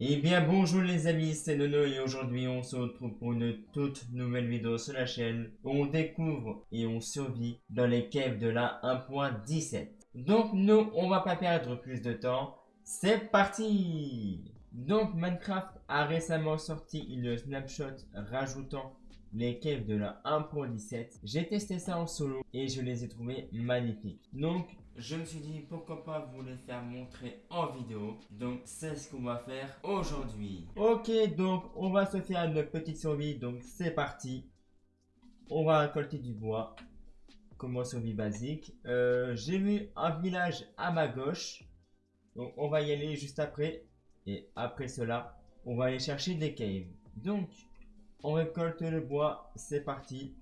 Eh bien bonjour les amis, c'est Nono et aujourd'hui on se retrouve pour une toute nouvelle vidéo sur la chaîne. Où on découvre et on survit dans les caves de la 1.17. Donc nous, on va pas perdre plus de temps, c'est parti! Donc Minecraft a récemment sorti une snapshot rajoutant les caves de la 1.17. J'ai testé ça en solo et je les ai trouvés magnifiques. Donc je me suis dit pourquoi pas vous les faire montrer en vidéo. Donc c'est ce qu'on va faire aujourd'hui. Ok donc on va se faire une petite survie. Donc c'est parti. On va récolter du bois. Comme survie basique. Euh, j'ai vu un village à ma gauche. Donc on va y aller juste après. Et après cela, on va aller chercher des caves. Donc on récolte le bois, c'est parti.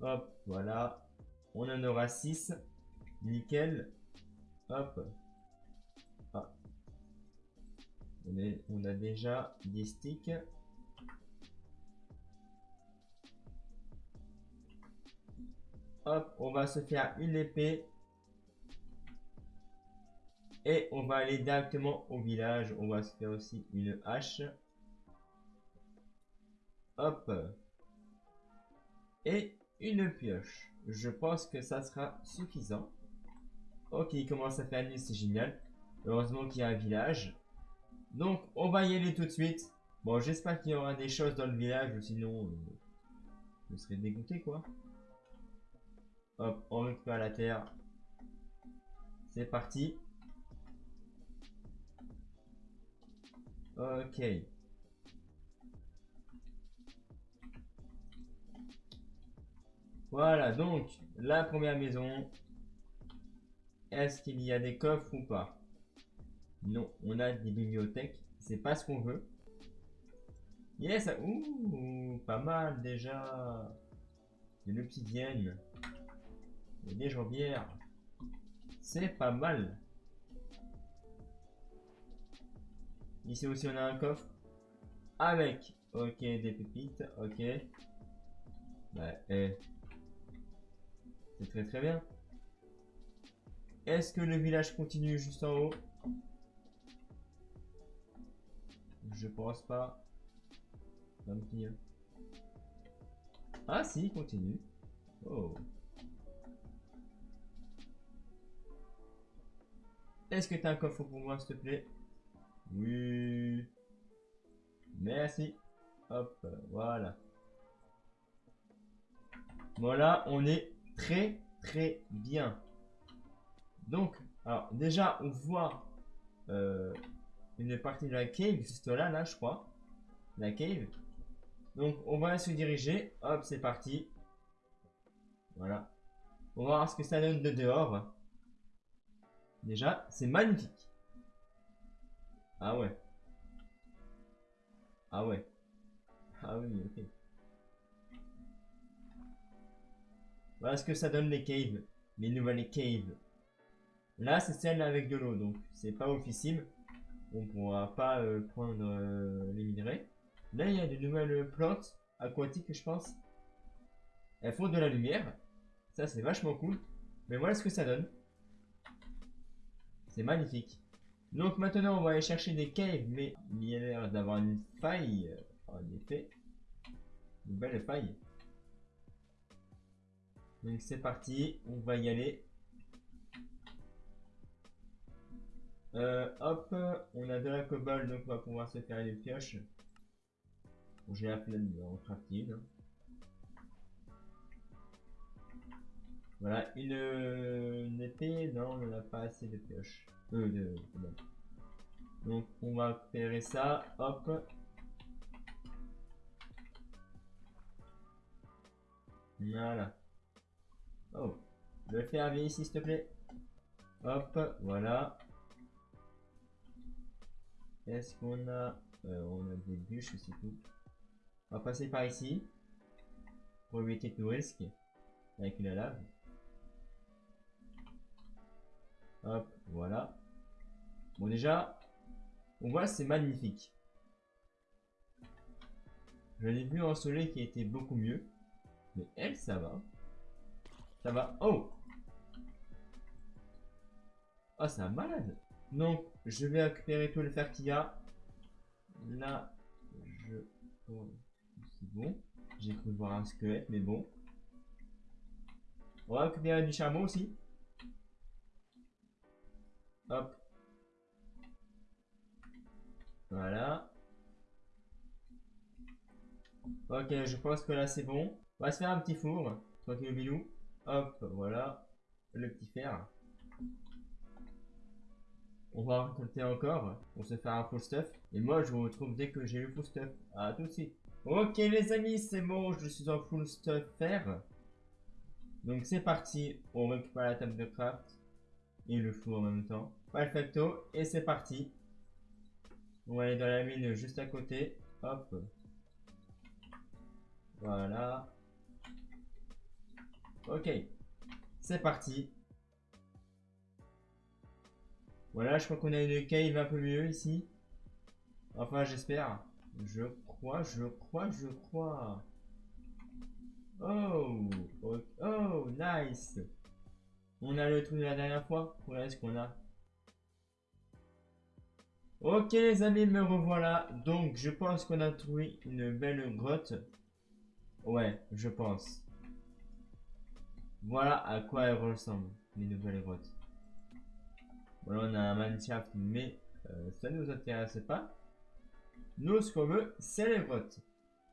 Hop, voilà. On en aura 6. Nickel. Hop. Ah. On, on a déjà des sticks. Hop, on va se faire une épée. Et on va aller directement au village. On va se faire aussi une hache. Hop. Et une pioche. Je pense que ça sera suffisant. Ok, il commence à faire nuit, c'est génial. Heureusement qu'il y a un village. Donc, on va y aller tout de suite. Bon, j'espère qu'il y aura des choses dans le village, sinon, euh, je serais dégoûté, quoi. Hop, on récupère la terre. C'est parti. Ok. Voilà, donc, la première maison. Est-ce qu'il y a des coffres ou pas? Non, on a des bibliothèques. C'est pas ce qu'on veut. Yes, ouh, pas mal déjà. De l'obsidienne. Des jambières. C'est pas mal. Ici aussi on a un coffre. Avec, ok, des pépites, ok. Bah, eh. C'est très très bien. Est-ce que le village continue juste en haut? Je pense pas. Ah si, continue. Oh. Est-ce que tu as un coffre pour moi, s'il te plaît? Oui. Merci. Hop, voilà. Voilà, on est très très bien. Donc, alors déjà, on voit euh, une partie de la cave, juste là, là, je crois. La cave. Donc, on va se diriger. Hop, c'est parti. Voilà. On va voir ce que ça donne de dehors. Déjà, c'est magnifique. Ah ouais. Ah ouais. Ah oui, ok. Voilà ce que ça donne les caves. Les nouvelles caves. Là, c'est celle avec de l'eau, donc c'est pas officiel. On pourra pas euh, prendre euh, les minerais. Là, il y a de nouvelles plantes aquatiques, je pense. Elles font de la lumière. Ça, c'est vachement cool. Mais voilà ce que ça donne. C'est magnifique. Donc maintenant, on va aller chercher des caves, mais il y a l'air d'avoir une faille. En effet, une belle faille. Donc c'est parti, on va y aller. Euh, hop, on a de la cobalt, donc on va pouvoir se faire une pioche. J'ai la en crafting. Hein. Voilà, une, épée, non, on n'a pas assez de pioches. Euh, de, Donc on va récupérer ça, hop. Voilà. Oh, le faire ici s'il te plaît. Hop, voilà. Est-ce qu'on a... Euh, on a des bûches, c'est tout. On va passer par ici. Pour éviter tout risque. Avec la lave. Hop, voilà. Bon déjà, on voit c'est magnifique. Je l'ai vu en soleil qui était beaucoup mieux. Mais elle, ça va. Ça va. Oh Ah, c'est un malade. Donc, je vais récupérer tout le fer qu'il y a. Là, je C'est bon. J'ai cru voir un squelette, mais bon. On va récupérer du charbon aussi. Hop. Voilà. Ok, je pense que là c'est bon. On va se faire un petit four. Tranquille bilou. Hop, voilà. Le petit fer. On va récolter encore pour se faire un full stuff. Et moi, je vous retrouve dès que j'ai eu full stuff. À tout de suite. Ok les amis, c'est bon, je suis en full stuff fer. Donc c'est parti, on récupère la table de craft et le four en même temps. Perfecto, et c'est parti. On va aller dans la mine juste à côté. Hop. Voilà. Ok. C'est parti. Voilà, je crois qu'on a une cave un peu mieux ici. Enfin, j'espère. Je crois, je crois, je crois. Oh, oh, nice. On a le truc de la dernière fois. Voilà ce qu'on a? Ok les amis, me revoilà. Donc, je pense qu'on a trouvé une belle grotte. Ouais, je pense. Voilà à quoi elles ressemblent, les nouvelles grottes. Voilà, on a un Minecraft, mais euh, ça ne nous intéresse pas. Nous, ce qu'on veut, c'est les grottes.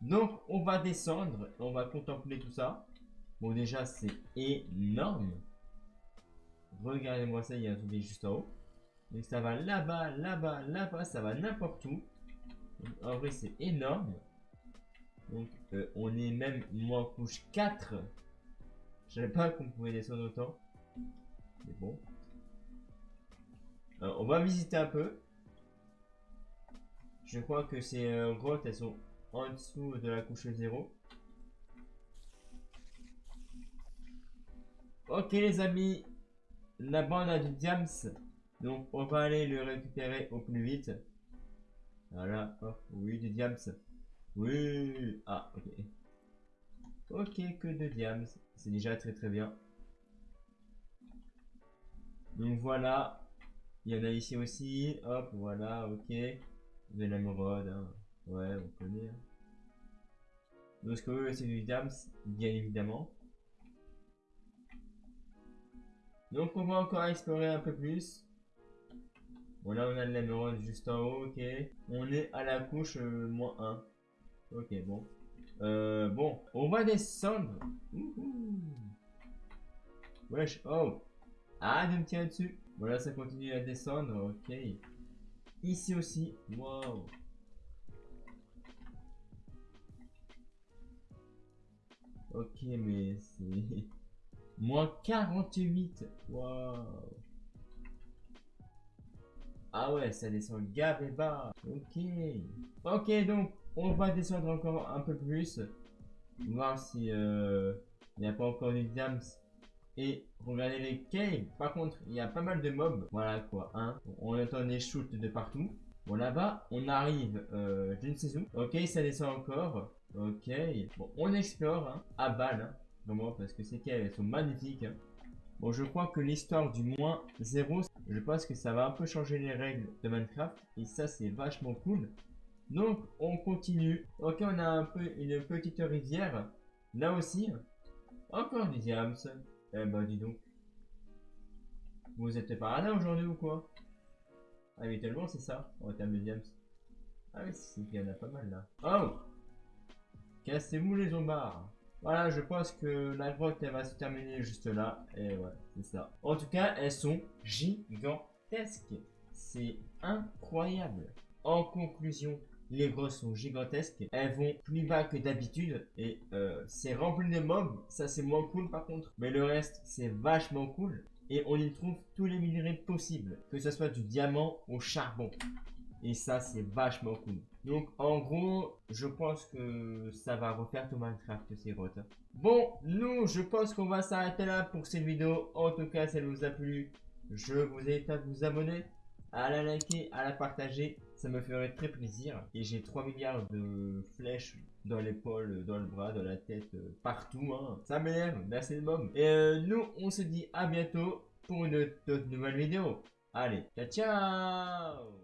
Donc, on va descendre, on va contempler tout ça. Bon, déjà, c'est énorme. Regardez-moi ça, il y a un truc juste en haut. Donc, ça va là-bas, là-bas, là-bas, ça va n'importe où. en vrai, c'est énorme. Donc, euh, on est même moins couche 4. Je savais pas qu'on pouvait descendre autant. Mais bon. Euh, on va visiter un peu. Je crois que ces euh, grottes, elles sont en dessous de la couche 0. Ok les amis, la bande a du diams, donc on va aller le récupérer au plus vite. Voilà, oui du diams. Oui, ah ok. Ok, que de diams, c'est déjà très très bien. Donc voilà, il y en a ici aussi, hop, voilà, ok. De l'émeraude, hein. Ouais, on connaît. Hein. Donc, ce que c'est du Dams, bien évidemment. Donc, on va encore explorer un peu plus. Bon, là, on a l'émeraude juste en haut, ok. On est à la couche euh, moins 1. Ok, bon. Euh, bon, on va descendre. Wesh, oh. Ah, de me tirer dessus. Voilà, ça continue à descendre, ok. Ici aussi, wow. Ok, mais c'est... Moins 48 Waouh Ah ouais, ça descend gavé bas Ok Ok, donc, on va descendre encore un peu plus. Voir si... Euh, il n'y a pas encore du diams. Et regardez les caves. Par contre, il y a pas mal de mobs. Voilà quoi, hein. On entend des shoots de partout. Bon, là-bas, on arrive euh, d'une saison. Ok, ça descend encore. Ok. Bon, on explore hein, à balle. Hein, vraiment, parce que ces caves, elles sont magnifiques. Hein. Bon, je crois que l'histoire du moins 0, je pense que ça va un peu changer les règles de Minecraft. Et ça, c'est vachement cool. Donc, on continue. Ok, on a un peu une petite rivière. Là aussi, encore des diams. Eh bah, dis donc. Vous êtes par là aujourd'hui ou quoi? Ah, mais tellement c'est ça, en termes de diams. Ah oui, c'est qu'il y en a pas mal là. Oh Cassez-vous les zombards Voilà, je pense que la grotte, elle va se terminer juste là. Et ouais, c'est ça. En tout cas, elles sont gigantesques. C'est incroyable. En conclusion, les grottes sont gigantesques. Elles vont plus bas que d'habitude. Et euh, c'est rempli de mobs. Ça, c'est moins cool par contre. Mais le reste, c'est vachement cool. Et on y trouve tous les minerais possibles. Que ce soit du diamant au charbon. Et ça, c'est vachement cool. Donc, en gros, je pense que ça va refaire tout Minecraft, ces grottes. Bon, nous, je pense qu'on va s'arrêter là pour cette vidéo. En tout cas, si elle vous a plu, je vous invite à vous abonner, à la liker, à la partager. Ça me ferait très plaisir. Et j'ai 3 milliards de flèches dans l'épaule, dans le bras, dans la tête, euh, partout. Hein. Ça m'énerve, merci de môme. Et euh, nous, on se dit à bientôt pour une toute nouvelle vidéo. Allez, ciao ciao